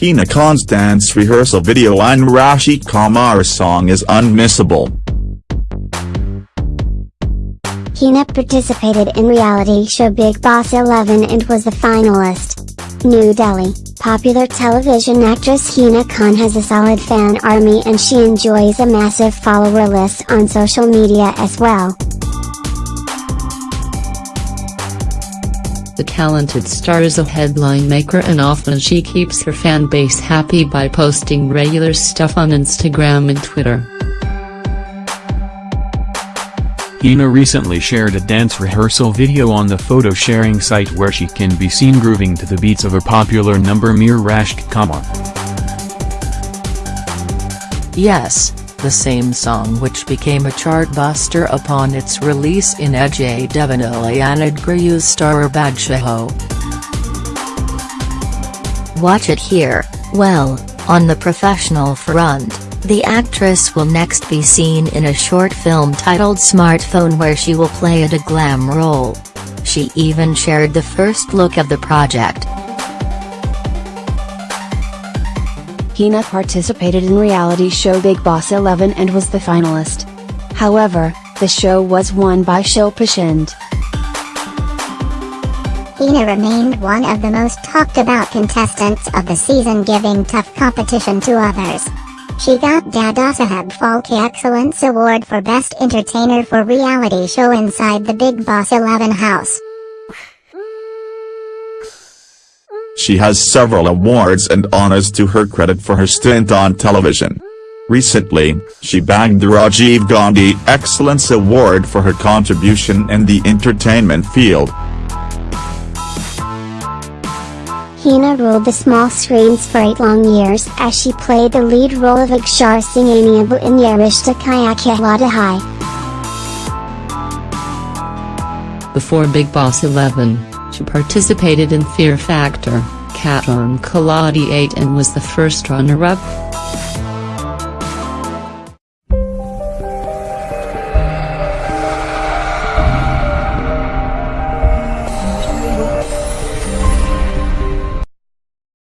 Hina Khan's dance rehearsal video and Rashid Khan's song is unmissable. Hina participated in reality show Bigg Boss 11 and was the finalist. New Delhi, popular television actress Hina Khan has a solid fan army and she enjoys a massive follower list on social media as well. The talented star is a headline maker and often she keeps her fan base happy by posting regular stuff on Instagram and Twitter. Hina recently shared a dance rehearsal video on the photo sharing site where she can be seen grooving to the beats of her popular number Mere Rashke Qamar. Yes, the same song which became a chart-buster upon its release in Ajay Devgn and Guru's star Badshaho. Watch it here, well, on the professional front, the actress will next be seen in a short film titled Smartphone where she will play a glam role. She even shared the first look of the project. Hina participated in reality show Bigg Boss 11 and was the finalist. However, the show was won by Shilpa Shinde. Hina remained one of the most talked about contestants of the season giving tough competition to others. She got Dadasaheb Phalke Excellence Award for Best Entertainer for Reality Show inside the Bigg Boss 11 house. She has several awards and honors to her credit for her stint on television. Recently, she bagged the Rajiv Gandhi Excellence Award for her contribution in the entertainment field. Hina ruled the small screens for eight long years as she played the lead role of Akshar Singh Amiable in Yeh Rishta Kya Kehlata Hai. Before Bigg Boss 11, she participated in Fear Factor, Khatron Ke Khiladi 8 and was the first runner-up.